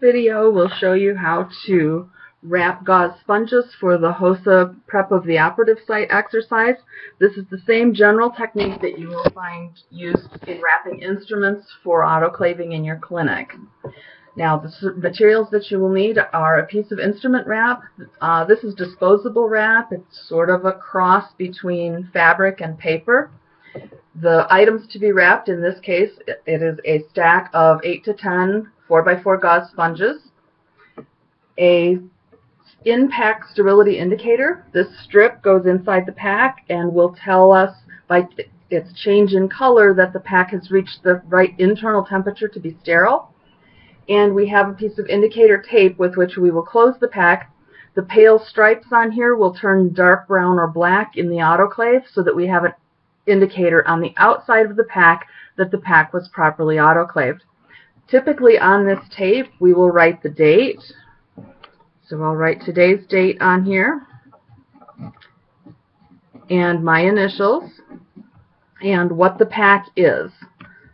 video will show you how to wrap gauze sponges for the HOSA prep of the operative site exercise. This is the same general technique that you will find used in wrapping instruments for autoclaving in your clinic. Now the materials that you will need are a piece of instrument wrap. Uh, this is disposable wrap. It's sort of a cross between fabric and paper. The items to be wrapped in this case, it is a stack of 8 to 10 4x4 gauze sponges, a in-pack sterility indicator. This strip goes inside the pack and will tell us by its change in color that the pack has reached the right internal temperature to be sterile. And we have a piece of indicator tape with which we will close the pack. The pale stripes on here will turn dark brown or black in the autoclave so that we have an indicator on the outside of the pack that the pack was properly autoclaved. Typically on this tape we will write the date. So I'll write today's date on here and my initials and what the pack is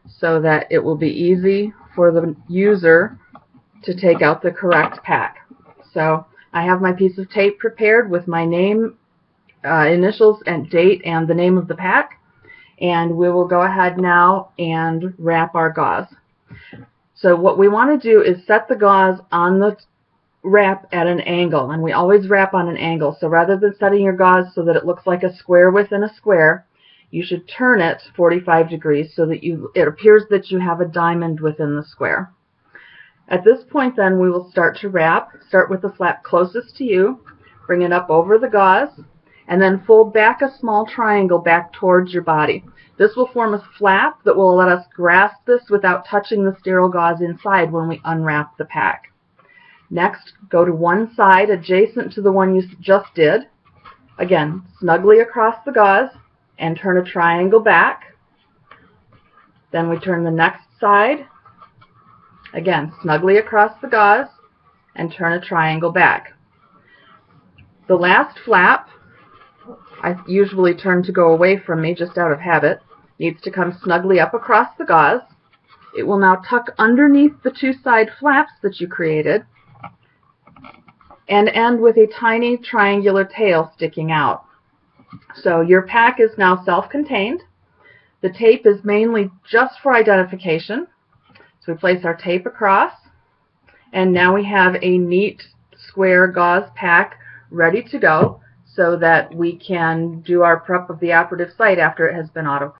so that it will be easy for the user to take out the correct pack. So I have my piece of tape prepared with my name, uh, initials, and date and the name of the pack and we will go ahead now and wrap our gauze. So what we want to do is set the gauze on the wrap at an angle, and we always wrap on an angle. So rather than setting your gauze so that it looks like a square within a square, you should turn it 45 degrees so that you it appears that you have a diamond within the square. At this point then we will start to wrap. Start with the flap closest to you, bring it up over the gauze, and then fold back a small triangle back towards your body. This will form a flap that will let us grasp this without touching the sterile gauze inside when we unwrap the pack. Next, go to one side adjacent to the one you just did. Again, snugly across the gauze and turn a triangle back. Then we turn the next side. Again, snugly across the gauze and turn a triangle back. The last flap I usually turn to go away from me just out of habit, needs to come snugly up across the gauze. It will now tuck underneath the two side flaps that you created and end with a tiny triangular tail sticking out. So your pack is now self-contained. The tape is mainly just for identification. So we place our tape across and now we have a neat square gauze pack ready to go so that we can do our prep of the operative site after it has been auto